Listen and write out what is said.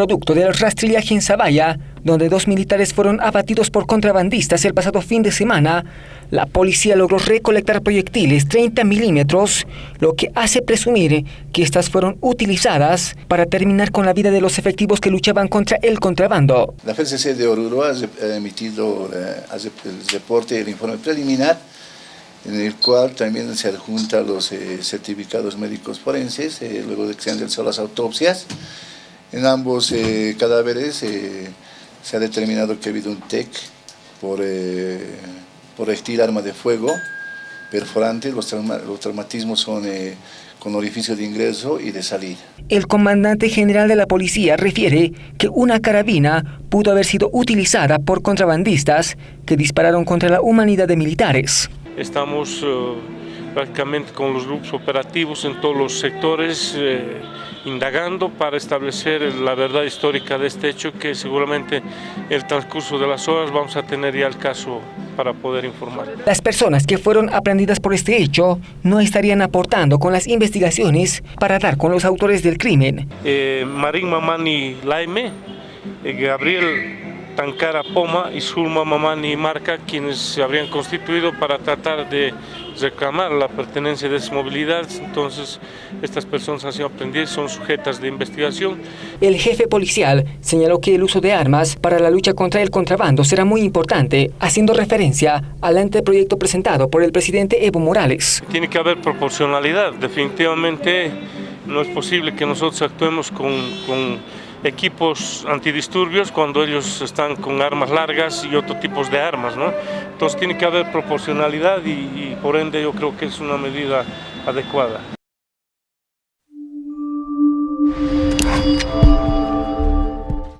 producto del rastrillaje en Zavalla, donde dos militares fueron abatidos por contrabandistas el pasado fin de semana, la policía logró recolectar proyectiles 30 milímetros, lo que hace presumir que estas fueron utilizadas para terminar con la vida de los efectivos que luchaban contra el contrabando. La FCC de Oruro ha emitido eh, el reporte, el informe preliminar, en el cual también se adjunta los eh, certificados médicos forenses, eh, luego de que se han realizado las autopsias. En ambos cadáveres se ha determinado que ha habido un TEC por estilo arma de fuego perforante, los, traumatismos son eh, con orificio de ingreso y de salida. El comandante general de la policía refiere que una carabina pudo haber sido utilizada por contrabandistas que dispararon contra la humanidad de militares. Estamos eh, prácticamente con los grupos operativos en todos los sectores, eh, indagando para establecer la verdad histórica de este hecho que seguramente el transcurso de las horas vamos a tener ya el caso para poder informar. Las personas que fueron aprendidas por este hecho no estarían aportando con las investigaciones para dar con los autores del crimen. Eh, Marín Mamani Laime, eh, Gabriel Tankara Poma y Sulma Mamani Marca, quienes se habrían constituido para tratar de reclamar la pertenencia de esa movilidad, entonces estas personas han sido aprendidas, son sujetas de investigación. El jefe policial señaló que el uso de armas para la lucha contra el contrabando será muy importante, haciendo referencia al anteproyecto presentado por el presidente Evo Morales. Tiene que haber proporcionalidad, definitivamente no es posible que nosotros actuemos con, con equipos antidisturbios cuando ellos están con armas largas y otro tipo de armas. Entonces tiene que haber proporcionalidad y por ende yo creo que es una medida adecuada.